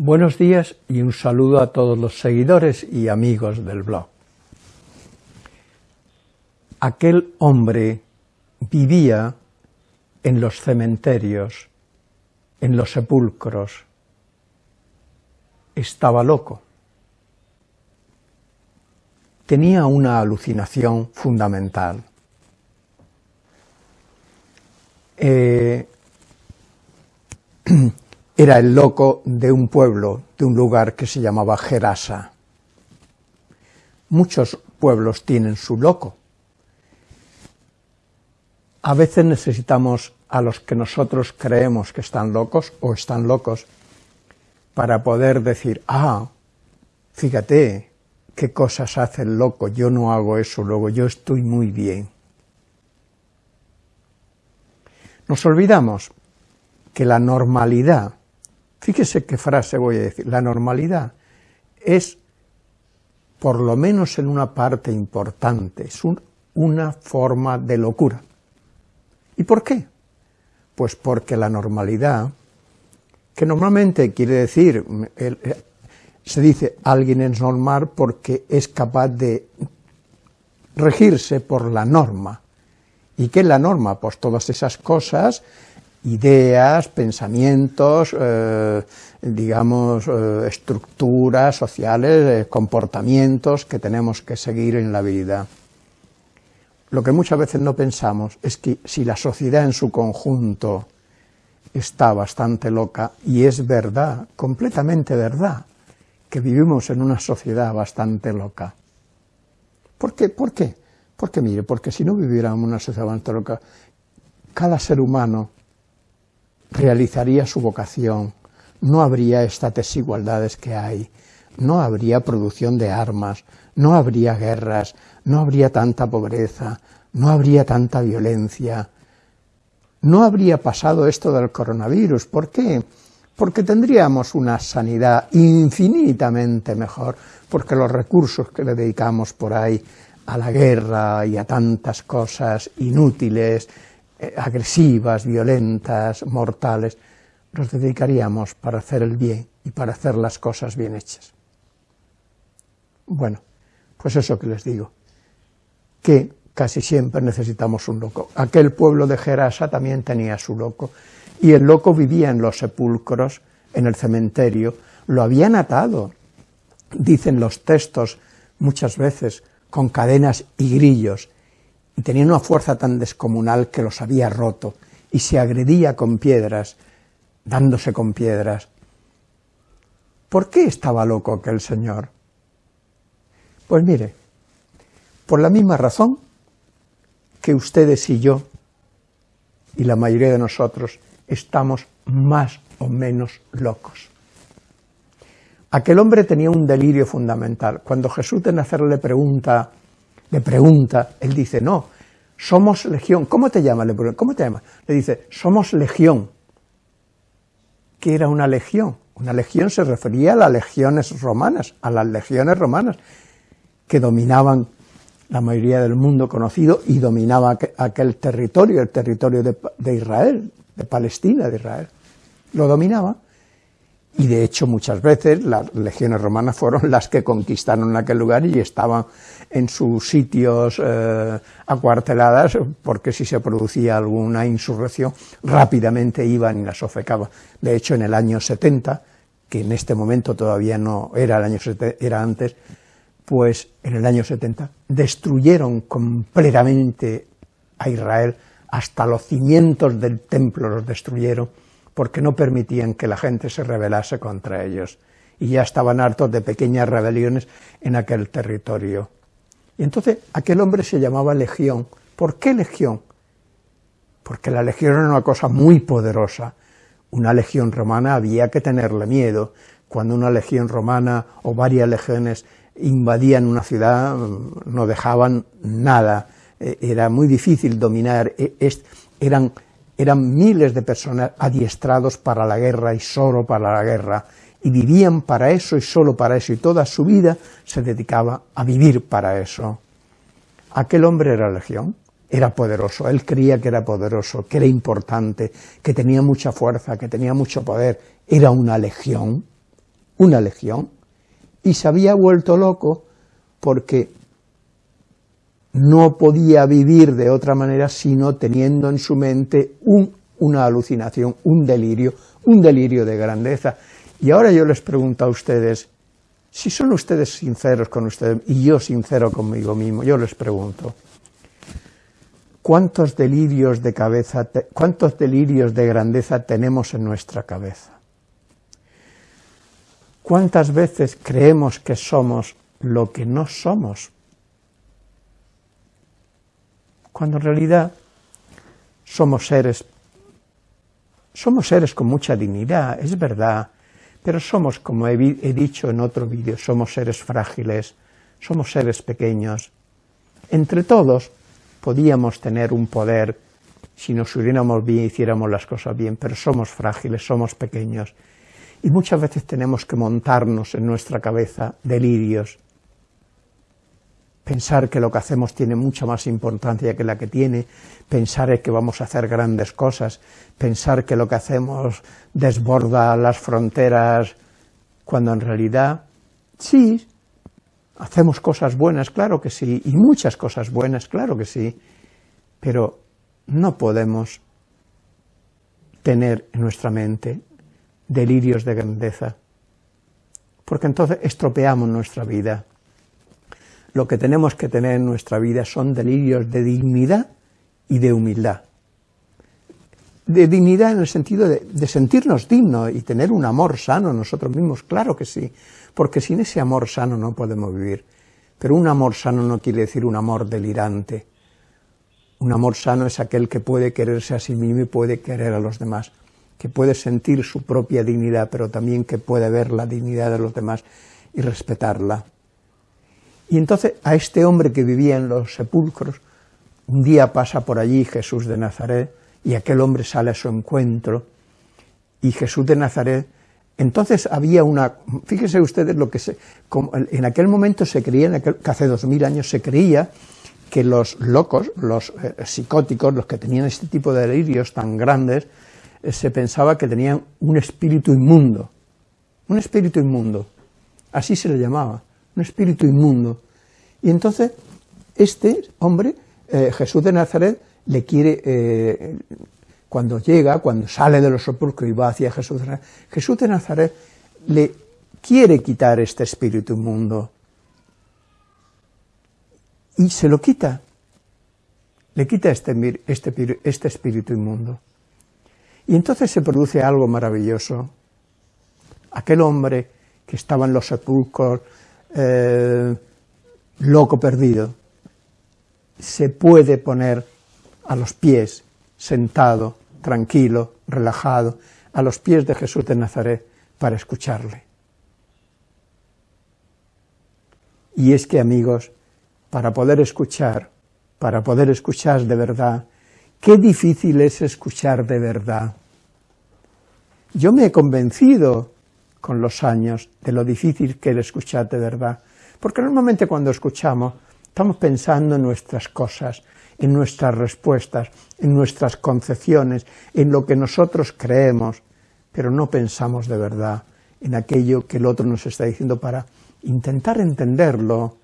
Buenos días y un saludo a todos los seguidores y amigos del blog. Aquel hombre vivía en los cementerios, en los sepulcros, estaba loco. Tenía una alucinación fundamental. Eh, era el loco de un pueblo, de un lugar que se llamaba Gerasa. Muchos pueblos tienen su loco. A veces necesitamos a los que nosotros creemos que están locos o están locos para poder decir, ah, fíjate qué cosas hace el loco, yo no hago eso, luego yo estoy muy bien. Nos olvidamos que la normalidad Fíjese qué frase voy a decir. La normalidad es, por lo menos en una parte importante, es una forma de locura. ¿Y por qué? Pues porque la normalidad, que normalmente quiere decir, eh, se dice alguien es normal porque es capaz de regirse por la norma. ¿Y qué es la norma? Pues todas esas cosas ideas, pensamientos, eh, digamos, eh, estructuras sociales, eh, comportamientos que tenemos que seguir en la vida. Lo que muchas veces no pensamos es que si la sociedad en su conjunto está bastante loca, y es verdad, completamente verdad, que vivimos en una sociedad bastante loca. ¿Por qué? ¿Por qué? Porque mire, porque si no viviéramos en una sociedad bastante loca, cada ser humano realizaría su vocación, no habría estas desigualdades que hay, no habría producción de armas, no habría guerras, no habría tanta pobreza, no habría tanta violencia, no habría pasado esto del coronavirus. ¿Por qué? Porque tendríamos una sanidad infinitamente mejor, porque los recursos que le dedicamos por ahí a la guerra y a tantas cosas inútiles, eh, agresivas, violentas, mortales, nos dedicaríamos para hacer el bien y para hacer las cosas bien hechas. Bueno, pues eso que les digo, que casi siempre necesitamos un loco. Aquel pueblo de Gerasa también tenía su loco, y el loco vivía en los sepulcros, en el cementerio, lo habían atado, dicen los textos muchas veces, con cadenas y grillos, y tenía una fuerza tan descomunal que los había roto, y se agredía con piedras, dándose con piedras. ¿Por qué estaba loco aquel señor? Pues mire, por la misma razón que ustedes y yo, y la mayoría de nosotros, estamos más o menos locos. Aquel hombre tenía un delirio fundamental. Cuando Jesús de Nazaret le pregunta le pregunta, él dice, no, somos legión. ¿Cómo te llamas? Le ¿cómo te llamas? Le dice, somos legión. ¿Qué era una legión? Una legión se refería a las legiones romanas, a las legiones romanas, que dominaban la mayoría del mundo conocido y dominaba aquel territorio, el territorio de, de Israel, de Palestina, de Israel. Lo dominaba y de hecho muchas veces las legiones romanas fueron las que conquistaron aquel lugar y estaban en sus sitios eh, acuarteladas, porque si se producía alguna insurrección, rápidamente iban y las sofecaban. De hecho, en el año 70, que en este momento todavía no era el año 70, era antes, pues en el año 70 destruyeron completamente a Israel, hasta los cimientos del templo los destruyeron, porque no permitían que la gente se rebelase contra ellos, y ya estaban hartos de pequeñas rebeliones en aquel territorio. Y entonces aquel hombre se llamaba Legión. ¿Por qué Legión? Porque la Legión era una cosa muy poderosa. Una legión romana había que tenerle miedo. Cuando una legión romana o varias legiones invadían una ciudad, no dejaban nada. E, era muy difícil dominar. E, eran eran miles de personas adiestrados para la guerra y solo para la guerra, y vivían para eso y solo para eso, y toda su vida se dedicaba a vivir para eso. Aquel hombre era legión, era poderoso, él creía que era poderoso, que era importante, que tenía mucha fuerza, que tenía mucho poder, era una legión, una legión, y se había vuelto loco porque no podía vivir de otra manera sino teniendo en su mente una alucinación, un delirio, un delirio de grandeza. Y ahora yo les pregunto a ustedes, si son ustedes sinceros con ustedes y yo sincero conmigo mismo, yo les pregunto, ¿cuántos delirios de cabeza, cuántos delirios de grandeza tenemos en nuestra cabeza? ¿Cuántas veces creemos que somos lo que no somos? Cuando en realidad somos seres, somos seres con mucha dignidad, es verdad, pero somos, como he, dicho en otro vídeo, somos seres frágiles, somos seres pequeños. Entre todos podíamos tener un poder si nos uniéramos bien hiciéramos las cosas bien, pero somos frágiles, somos pequeños. Y muchas veces tenemos que montarnos en nuestra cabeza delirios, pensar que lo que hacemos tiene mucha más importancia que la que tiene, pensar que vamos a hacer grandes cosas, pensar que lo que hacemos desborda las fronteras, cuando en realidad, sí, hacemos cosas buenas, claro que sí, y muchas cosas buenas, claro que sí, pero no podemos tener en nuestra mente delirios de grandeza, porque entonces estropeamos nuestra vida. Lo que tenemos que tener en nuestra vida son delirios de dignidad y de humildad. De dignidad en el sentido de, sentirnos dignos y tener un amor sano nosotros mismos, claro que sí, porque sin ese amor sano no podemos vivir. Pero un amor sano no quiere decir un amor delirante. Un amor sano es aquel que puede quererse a sí mismo y puede querer a los demás que puede sentir su propia dignidad, pero también que puede ver la dignidad de los demás y respetarla. Y entonces a este hombre que vivía en los sepulcros, un día pasa por allí Jesús de Nazaret, y aquel hombre sale a su encuentro, y Jesús de Nazaret, entonces había una, fíjense ustedes lo que se, en aquel momento se creía, que hace dos mil años se creía que los locos, los eh, psicóticos, los que tenían este tipo de delirios tan grandes, eh, se pensaba que tenían un espíritu inmundo, un espíritu inmundo, así se le llamaba, un espíritu inmundo. Y entonces este hombre, eh, Jesús de Nazaret, le quiere, eh, cuando llega, cuando sale de los sepulcros y va hacia Jesús de Nazaret, Jesús de Nazaret le quiere quitar este espíritu inmundo. Y se lo quita, le quita este, este, este espíritu inmundo. Y entonces se produce algo maravilloso. Aquel hombre que estaba en los sepulcros, eh, loco perdido, se puede poner a los pies, sentado, tranquilo, relajado, a los pies de Jesús de Nazaret para escucharle. Y es que, amigos, para poder escuchar, para poder escuchar de verdad, Qué difícil es escuchar de verdad. Yo me he convencido con los años de lo difícil que es escuchar de verdad, porque normalmente cuando escuchamos estamos pensando en nuestras cosas, en nuestras respuestas, en nuestras concepciones, en lo que nosotros creemos, pero no pensamos de verdad en aquello que el otro nos está diciendo para intentar entenderlo,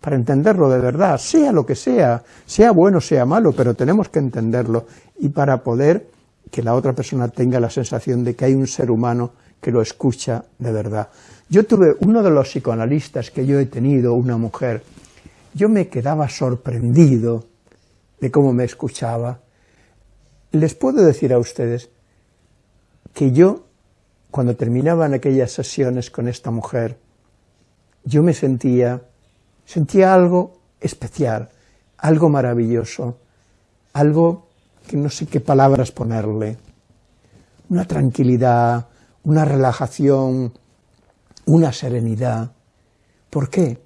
para entenderlo de verdad, sea lo que sea, sea bueno, sea malo, pero tenemos que entenderlo y para poder que la otra persona tenga la sensación de que hay un ser humano que lo escucha de verdad. Yo tuve uno de los psicoanalistas que yo he tenido, una mujer, yo me quedaba sorprendido de cómo me escuchaba. Les puedo decir a ustedes que yo, cuando terminaban aquellas sesiones con esta mujer, yo me sentía Sentía algo especial, algo maravilloso, algo que no sé qué palabras ponerle, una tranquilidad, una relajación, una serenidad. ¿Por qué?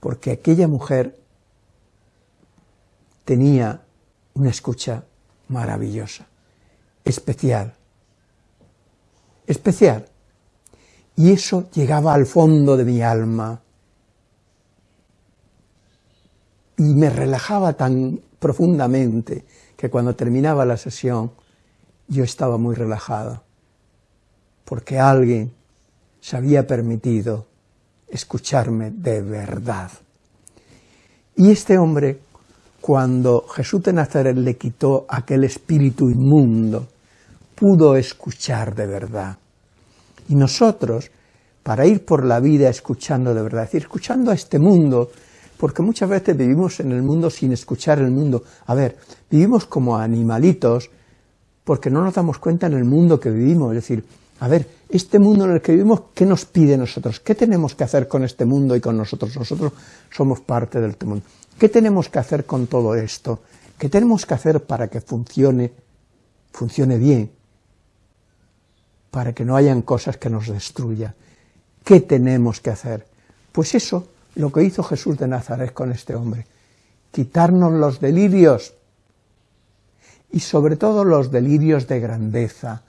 Porque aquella mujer tenía una escucha maravillosa, especial, especial. Y eso llegaba al fondo de mi alma, y me relajaba tan profundamente que cuando terminaba la sesión yo estaba muy relajado, porque alguien se había permitido escucharme de verdad. Y este hombre, cuando Jesús de Nazaret le quitó aquel espíritu inmundo, pudo escuchar de verdad. Y nosotros, para ir por la vida escuchando de verdad, es decir, escuchando a este mundo, porque muchas veces vivimos en el mundo sin escuchar el mundo. A ver, vivimos como animalitos, porque no nos damos cuenta en el mundo que vivimos, es decir, a ver, este mundo en el que vivimos, ¿qué nos pide nosotros? ¿Qué tenemos que hacer con este mundo y con nosotros? Nosotros somos parte del mundo. ¿Qué tenemos que hacer con todo esto? ¿Qué tenemos que hacer para que funcione, funcione bien? Para que no hayan cosas que nos destruyan. ¿Qué tenemos que hacer? Pues eso, lo que hizo Jesús de Nazaret con este hombre. Quitarnos los delirios y sobre todo los delirios de grandeza,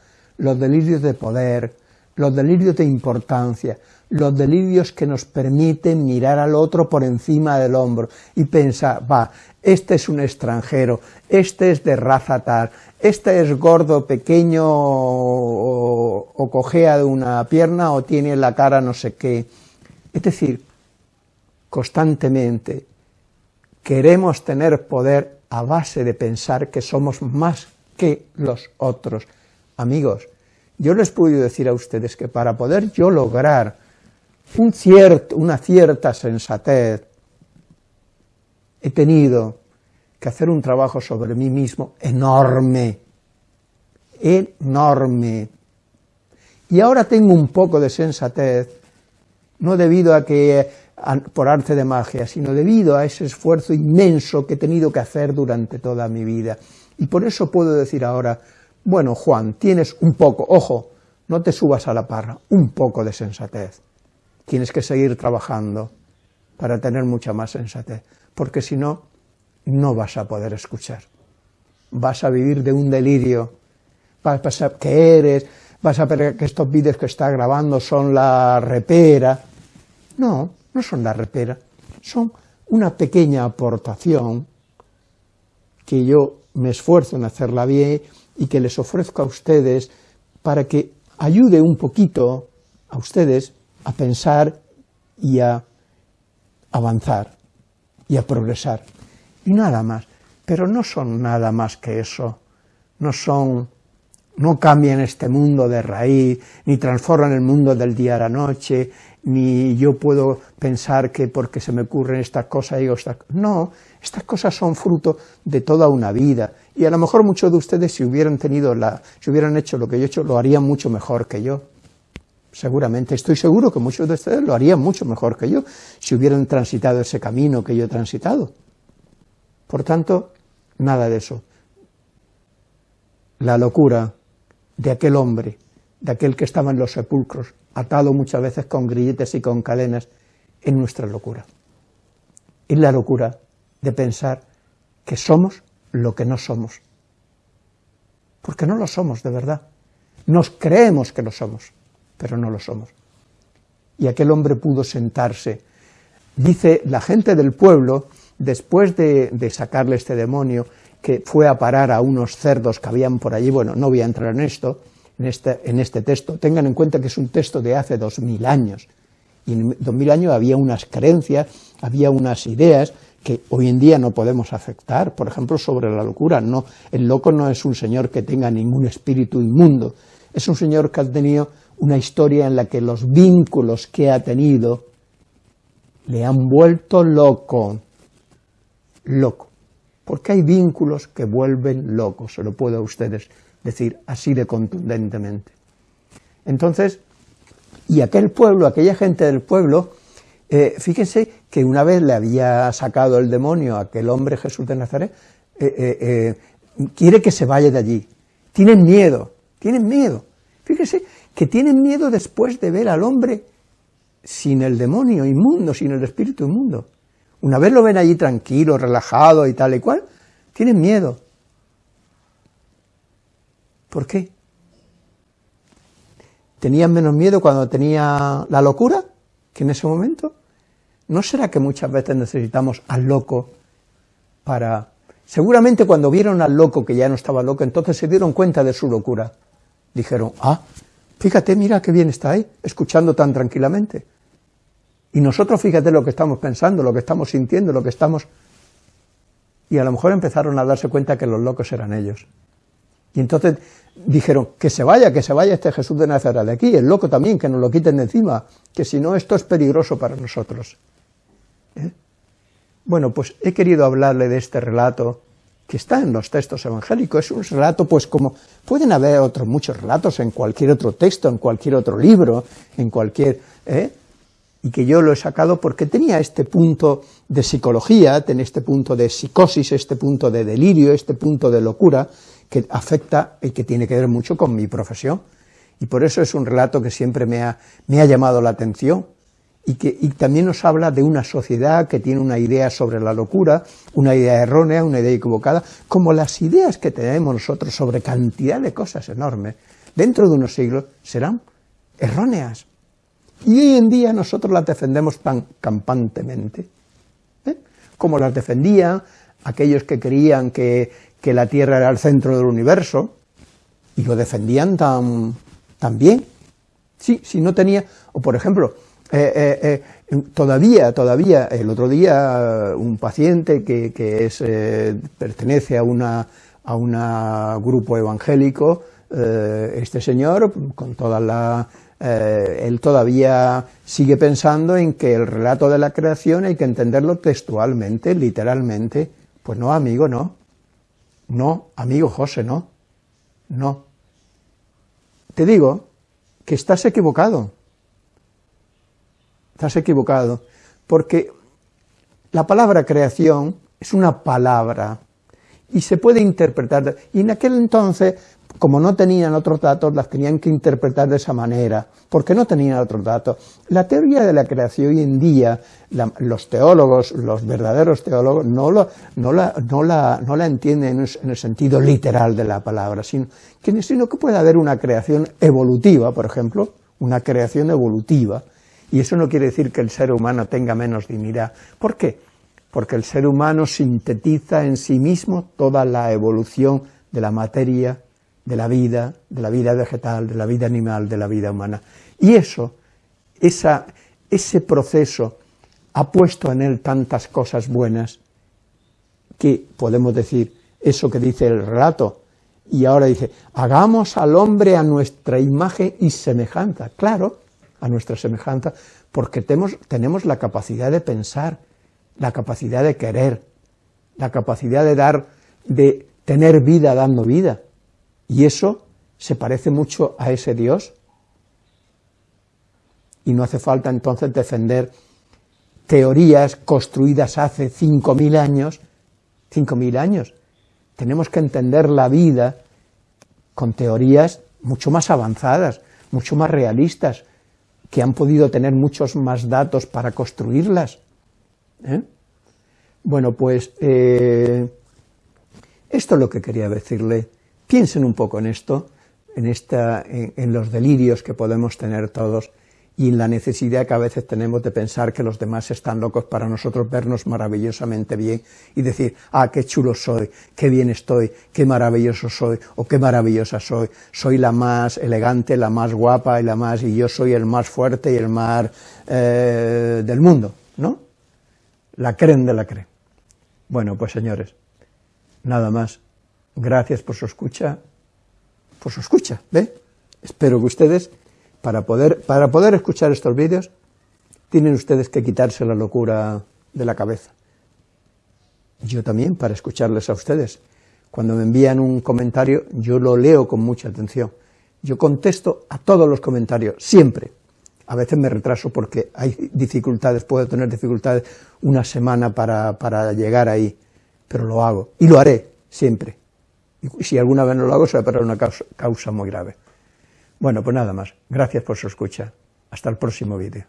los delirios de poder, los delirios de importancia, los delirios que nos permiten mirar al otro por encima del hombro y pensar, va, este es un extranjero, este es de raza tal, este es gordo, pequeño o, o cojea de una pierna o tiene la cara no sé qué. Es decir, constantemente queremos tener poder a base de pensar que somos más que los otros. Amigos, yo les puedo decir a ustedes que para poder yo lograr una cierta sensatez, he tenido que hacer un trabajo sobre mí mismo enorme, enorme. Y ahora tengo un poco de sensatez, no debido a que por arte de magia, sino debido a ese esfuerzo inmenso que he tenido que hacer durante toda mi vida. Y por eso puedo decir ahora, bueno, Juan, tienes un poco, ojo, no te subas a la parra, un poco de sensatez. Tienes que seguir trabajando para tener mucha más sensatez, porque si no, no vas a poder escuchar. Vas a vivir de un delirio, vas a pensar que eres, vas a ver que estos vídeos que está grabando son la repera. No, no son la repera, son una pequeña aportación que yo me esfuerzo en hacerla bien y que les ofrezco a ustedes para que ayude un poquito a ustedes a pensar y a avanzar y a progresar. Y nada más. Pero no son nada más que eso. No son, no cambian este mundo de raíz, ni transforman el mundo del día a la noche, ni yo puedo pensar que porque se me ocurren estas cosas digo estas No, estas cosas son fruto de toda una vida. Y a lo mejor muchos de ustedes si hubieran tenido la, si hubieran hecho lo que yo he hecho, lo harían mucho mejor que yo. Seguramente, estoy seguro que muchos de ustedes lo harían mucho mejor que yo, si hubieran transitado ese camino que yo he transitado. Por tanto, nada de eso. La locura de aquel hombre, de aquel que estaba en los sepulcros, atado muchas veces con grilletes y con cadenas, en nuestra locura. Es la locura de pensar que somos lo que no somos. Porque no lo somos de verdad. Nos creemos que lo somos, pero no lo somos. Y aquel hombre pudo sentarse. Dice la gente del pueblo, después de, de sacarle este demonio, que fue a parar a unos cerdos que habían por allí, bueno, no voy a entrar en esto, en este, en este texto. Tengan en cuenta que es un texto de hace dos mil años, y en dos mil años había unas creencias, había unas ideas que hoy en día no podemos aceptar, por ejemplo, sobre la locura. No, el loco no es un señor que tenga ningún espíritu inmundo, es un señor que ha tenido una historia en la que los vínculos que ha tenido le han vuelto loco, loco, porque hay vínculos que vuelven locos, se lo puedo a ustedes decir así de contundentemente. Entonces, y aquel pueblo, aquella gente del pueblo, eh, fíjense que una vez le había sacado el demonio a aquel hombre Jesús de Nazaret, eh, eh, quiere que se vaya de allí. Tienen miedo, tienen miedo. Fíjense que tienen miedo después de ver al hombre sin el demonio inmundo, sin el espíritu inmundo. Una vez lo ven allí tranquilo, relajado y tal y cual, tienen miedo. ¿Por qué? ¿Tenían menos miedo cuando tenía la locura que en ese momento? ¿No será que muchas veces necesitamos al loco para... Seguramente cuando vieron al loco que ya no estaba loco, entonces se dieron cuenta de su locura. Dijeron, ah, Fíjate, mira qué bien está ahí, escuchando tan tranquilamente. Y nosotros fíjate lo que estamos pensando, lo que estamos sintiendo, lo que estamos... Y a lo mejor empezaron a darse cuenta que los locos eran ellos. Y entonces dijeron, que se vaya, que se vaya este Jesús de Nazaret de aquí, el loco también, que nos lo quiten de encima, que si no esto es peligroso para nosotros. ¿Eh? Bueno, pues he querido hablarle de este relato que está en los textos evangélicos, es un relato pues como, pueden haber otros muchos relatos en cualquier otro texto, en cualquier otro libro, en cualquier, ¿eh? Y que yo lo he sacado porque tenía este punto de psicología, tenía este punto de psicosis, este punto de delirio, este punto de locura, que afecta y que tiene que ver mucho con mi profesión, y por eso es un relato que siempre me ha, me ha llamado la atención, y que también nos habla de una sociedad que tiene una idea sobre la locura, una idea errónea, una idea equivocada, como las ideas que tenemos nosotros sobre cantidad de cosas enormes, dentro de unos siglos serán erróneas. Y hoy en día nosotros las defendemos tan campantemente, ¿eh? como las defendían aquellos que creían que, que, la Tierra era el centro del universo, y lo defendían tan, tan bien. Sí, si no tenía, o por ejemplo, eh, eh, todavía, todavía, el otro día un paciente que, es, pertenece a una a un grupo evangélico, este señor, con toda la... él todavía sigue pensando en que el relato de la creación hay que entenderlo textualmente, literalmente. Pues no, amigo, no. No, amigo José, no. No. Te digo que estás equivocado estás equivocado, porque la palabra creación es una palabra y se puede interpretar, y en aquel entonces, como no tenían otros datos, las tenían que interpretar de esa manera, porque no tenían otros datos. La teoría de la creación hoy en día, los teólogos, los verdaderos teólogos, no, no, la, no, la, no la entienden en el sentido literal de la palabra, sino sino que puede haber una creación evolutiva, por ejemplo, una creación evolutiva, y eso no quiere decir que el ser humano tenga menos dignidad. ¿Por qué? Porque el ser humano sintetiza en sí mismo toda la evolución de la materia, de la vida, de la vida vegetal, de la vida animal, de la vida humana. Y eso, esa, ese proceso ha puesto en él tantas cosas buenas que podemos decir eso que dice el relato, y ahora dice, hagamos al hombre a nuestra imagen y semejanza. Claro, a nuestra semejanza, porque tenemos, tenemos la capacidad de pensar, la capacidad de querer, la capacidad de dar, de tener vida dando vida, y eso se parece mucho a ese Dios, y no hace falta entonces defender teorías construidas hace 5.000 años, 5.000 años, tenemos que entender la vida con teorías mucho más avanzadas, mucho más realistas, que han podido tener muchos más datos para construirlas. ¿eh? Bueno, pues eh, esto es lo que quería decirle. Piensen un poco en esto, en, esta, en los delirios que podemos tener todos, y en la necesidad que a veces tenemos de pensar que los demás están locos para nosotros vernos maravillosamente bien y decir, ah, qué chulo soy, qué bien estoy, qué maravilloso soy, o qué maravillosa soy, soy la más elegante, la más guapa y la más, y yo soy el más fuerte y el más eh, del mundo, ¿no? La creen de la creen. Bueno, pues señores, nada más. Gracias por su escucha, por su escucha, ¿ve? Espero que ustedes para poder, para poder escuchar estos vídeos, tienen ustedes que quitarse la locura de la cabeza. Yo también, para escucharles a ustedes. Cuando me envían un comentario, yo lo leo con mucha atención. Yo contesto a todos los comentarios, siempre. A veces me retraso porque hay dificultades, puedo tener dificultades una semana para, para llegar ahí, pero lo hago, y lo haré, siempre. Y si alguna vez no lo hago, será para una causa muy grave. Bueno, pues nada más. Gracias por su escucha. Hasta el próximo vídeo.